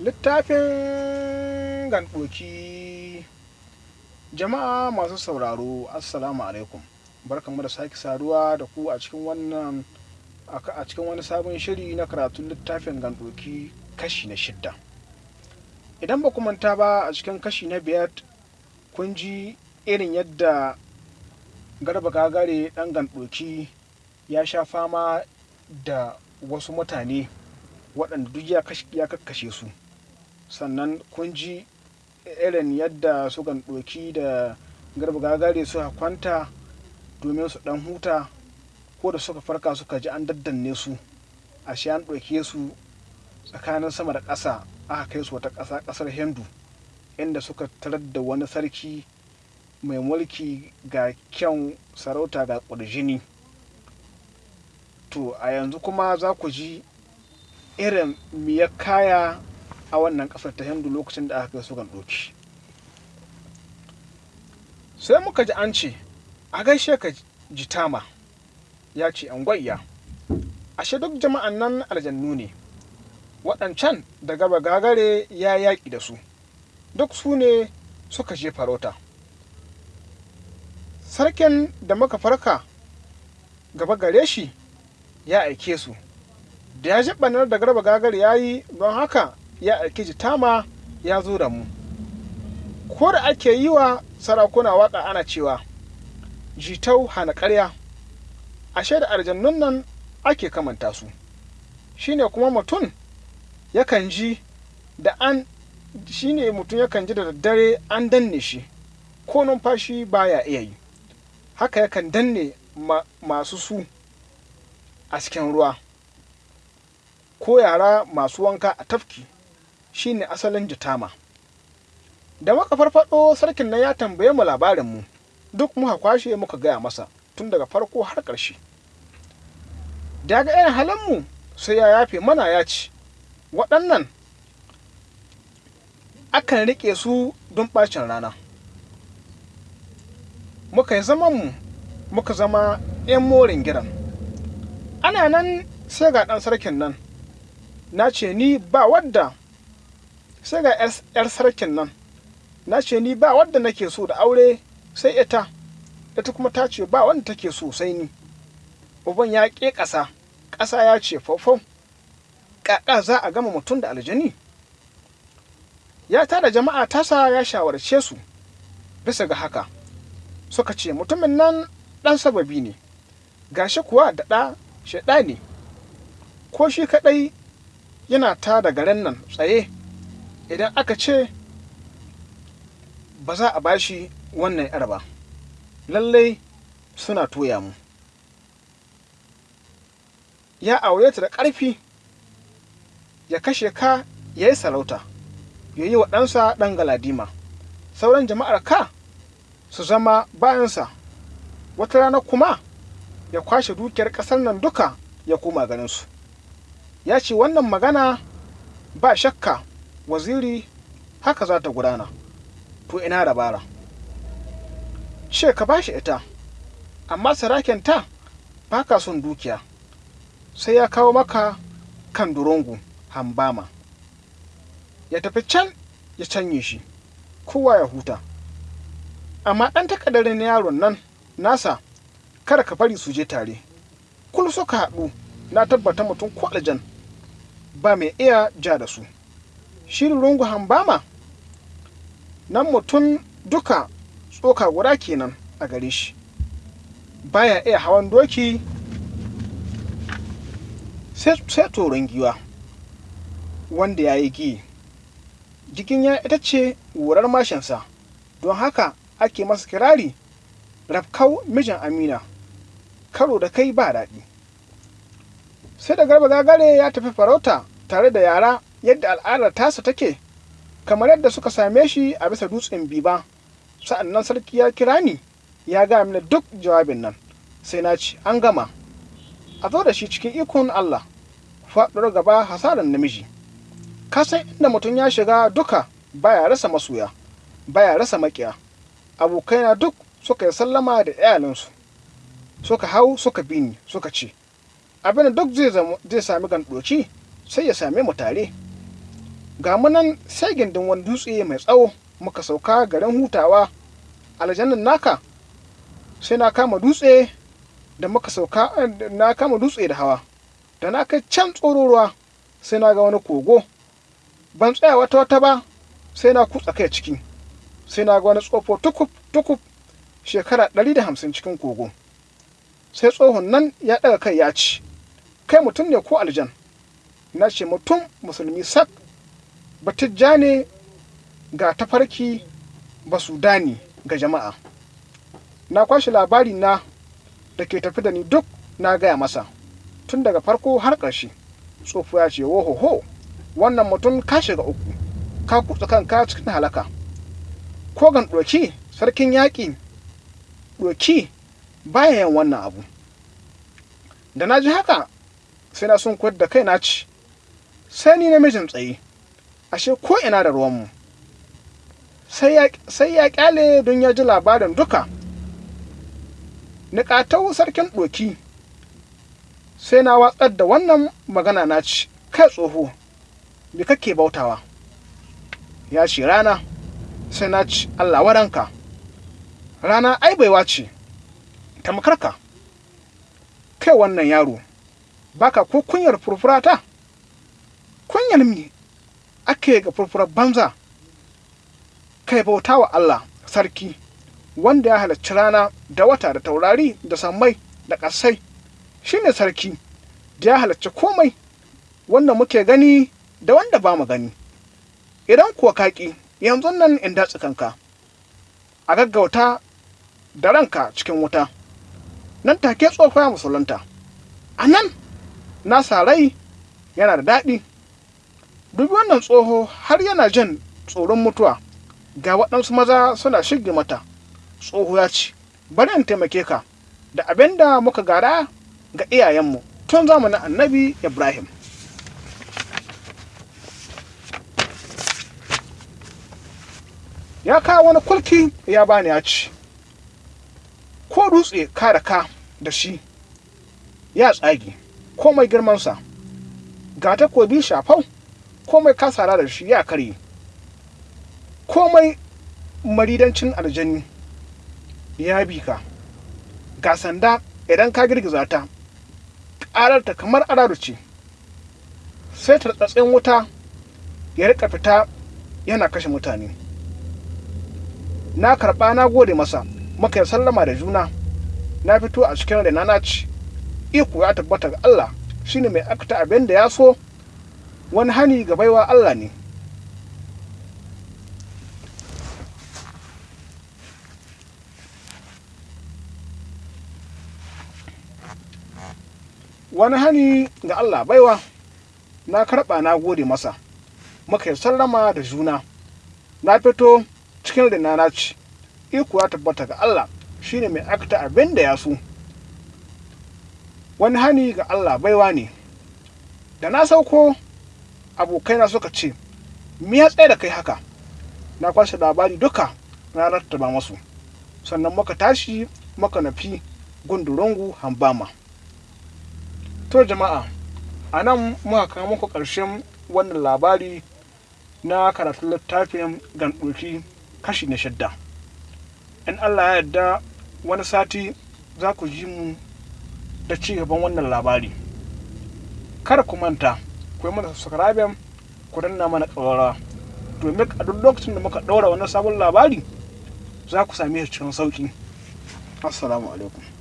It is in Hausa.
littafin gandoki jama'a masu sauraro assalamu alaikum. Barkanmu da sake saduwa da ku a cikin wannan a cikin wani sabon shiri na karatun littafin gandoki kashi na shidda. Idan ba manta ba a cikin kashi na biyar kun ji irin yadda garba gagare dan gandoki ya sha fama da wasu mutane waɗanda duk ya kakkashe su. Sannan kun ji irin yadda su ɗoki da garba gagare suka kwanta domin su ɗan huta ko da suka farka suka ji an daddanne su ashe an ɗauke su tsakanin sama da ƙasa aka kai su wata ƙasa ƙasar hindu inda suka tarar da wani sarki mai mulki ga kyan sarauta ga ƙurjini. To a yanzu kuma za ku ji irin miyar kaya a wannan ƙasar ta hindu lokacin da aka kai su ɗoki. Sai muka ji an ce a gaishe ka jitama ya ce an gwayya ashe duk jama'an nan aljannu ne. Waɗancan da gaba gagare ya yaƙi da su. Duk su ne suka je farauta. Sarkin da muka farka gaba gare shi ya aike su. Da ya jaɓanar da garba gagar ya yi don haka ya aiki jitama ya zo da mu. Ko da ake yi wa sarakuna waƙa ana cewa jitau hana ƙarya. Ashe da aljannun nan ake kamanta su. Shine kuma mutum yakan ji da an shine mutum yakan ji da daddare an danne shi ko numfashi baya iya yi. Haka yakan danne ma, masu su a cikin ruwa ko yara masu wanka a tafki. Shine asalin jitama da muka farfado sarkin nan ya tambaye mu labarin mu. Duk muka kwashe muka gaya masa tun daga farko har ƙarshe. Daga irin halin mu sai ya yafe mana ya ci waɗannan akan riƙe su don ɓacin rana. Muka yi mu muka zama 'yan morin gidan. Ana nan sai ga ɗan sarkin nan na ce ni ba wadda sai ga 'yar sarkin nan. Na ce ni ba wadda nake so da aure sai ita. Ita kuma ta ce ba wanda take so sai ni. Uban ya ƙe ƙasa. Ƙasa ya ce faufau ƙaƙa za a gama mutum da aljani. Ya tada jama'a tasa ya shawarce su. Bisa ga haka suka ce mutumin nan ɗan sababi ne. Gashi kuwa da ɗa shaɗa ne. Ko shi kaɗai yana ta da garin nan tsaye. Idan aka ce ba za a bashi wannan yar ba lallai suna toya mu. Ya aure ta da ƙarfi ya kashe ka ya yi sarauta ya yi wa ɗansa ɗan galadima. Sauran jama'ar ka su zama bayansa. Wata rana kuma ya kwashe dukiyar ƙasar nan duka ya koma ganinsu ya ce wannan magana ba shakka waziri haka za ta gudana. To ina dabara? Ce ka bashi ita amma saraken ta ba ka son dukiya sai ya kawo maka kan durungu hambama. Ya tafi can ya canye shi kowa ya huta. Amma ɗan takadarin yaron nan nasa kada ka bari su je tare. Kul suka haɗu na tabbata mutum ko aljan ba mai iya ja da su. Shirin rungu hambama? Nan mutum duka tsoka guda kenan a gare shi. Baya iya hawan doki sai toron giwa wanda ya yi gi. Jikin ya ita ce wurar mashinsa don haka ake masa kirari rafkau mijin amina. Karo da kai ba daɗi. Sai da garba gagare ya tafi farauta tare da yara yadda al'adar tasa take kamar yadda suka same shi a bisa dutsen biba. Sa'an nan sarki ya kira ni ya ga mini duk jawabin nan. Sai na ci an gama. A zo da shi cikin ikon Allah faɗuwar gaba hasaran namiji. Ka san inda mutum ya shiga duka baya rasa masoya baya rasa makiya abokaina duk suka yi sallama da iyalinsu suka hau suka bi ni suka ce abin duk zai sami gandoci sai ya same mu tare. Ga munan sai gindin wani dutse mai tsawo muka sauka garin hutawa. Aljannan naka sai na kama dutse da muka sauka na kama dutse da hawa. Da na kai can tsororuwa sai na ga wani kogo. Ban tsaya wata wata ba sai na kutsa kai ciki. Sai na ga wani tsofo tukub tukub shekara ɗari da hamsin cikin kogo. Sai tsohon nan ya ɗaga kai ya ci. Kai mutum ne ko aljan? Na ce mutum musulmi sak. Batijja ne ga tafarki ba su dani ga jama'a. Na kwashe labari na da ke tafi da ni duk na gaya masa. Tun daga farko har ƙarshe. Tsofo ya ce ho wannan mutum ka shiga uku. Ka kutsa kanka cikin halaka. Ko gan ɗoki sarkin yaƙi ɗoki baya wannan abu. Da na ji haka sai na sun da kai na ci. Sai ni namijin tsaye ashe ko ina da ruwanmu. Sai ya ƙyale don ya ji labarin duka. Niƙatau sarkin ɗoki. Sai na watsar da wannan magana na ci kai tsoho me kake bautawa? Ya ce rana. Sai na ci allah waranka. Rana ai baiwa ce tamkarka kai wannan yaro baka ko kunyar furfurata? Kunyar mi ake ga furfurar banza. Kai bauta wa Allah sarki wanda ya halarci rana da wata da taurari da sammai da ƙasai. Shine sarki da ya halarci komai wanda muke gani da wanda ba mu gani. Idan kuwa kaƙi yanzu nan in datsi kanka a gaggauta da ranka cikin wuta. Nan take tsofa musulunta. A nan na yana da daɗi. Dubi wannan tsoho har yana jin tsoron mutuwa. Ga waɗansu maza suna shige mata. Tsoho ya ce bari in taimake ka da abin da muka gara ga iyayenmu tun zamanin annabi ibrahim. Ya kawo wani kulki ya bani ya ci ko dutse ka da ka da shi ya tsage komai girmansa. Ga takobi shafau komai kasara da shi ya karye. Komai maridancin aljani ya bi ka. Ga sanda idan ka girgiza ta ƙararta kamar araru ce. Sai tartsatsen wuta ya riƙa fita yana kashe mutane. Na karɓa na gode masa muka yi sallama da juna. Na fito a cikin rana na ci. Iko ya tabbata ga Allah shine mai akta abin da ya so. Wani hani ga baiwa Allah ne. Wani hani ga Allah baiwa na karɓa na gode masa. Muka yi sallama da juna. Na fito cikin rina na ci. Iko ya tabbata ga Allah shine mai akta abin da ya so. Wani hani ga Allah baiwa ne. Da na sauko abokaina suka ce me ya tsaye da kai haka? Na kwashe labari duka na rattaba masu. Sannan muka tashi muka nafi gundurungu hambama. To jama'a a nan muka kawo muku ƙarshen wannan labari na karatun littafin gandoki kashi na shidda. In allah ya yarda wani sati za ku ji mu da ci gaban wannan labari. Kada ku manta ku yi mana subscribe ku danna mana ƙararrawa domin a duk lokacin da muka ɗaura wani sabon labari za ku same shi cikin sauƙi. Assalamu alaikum.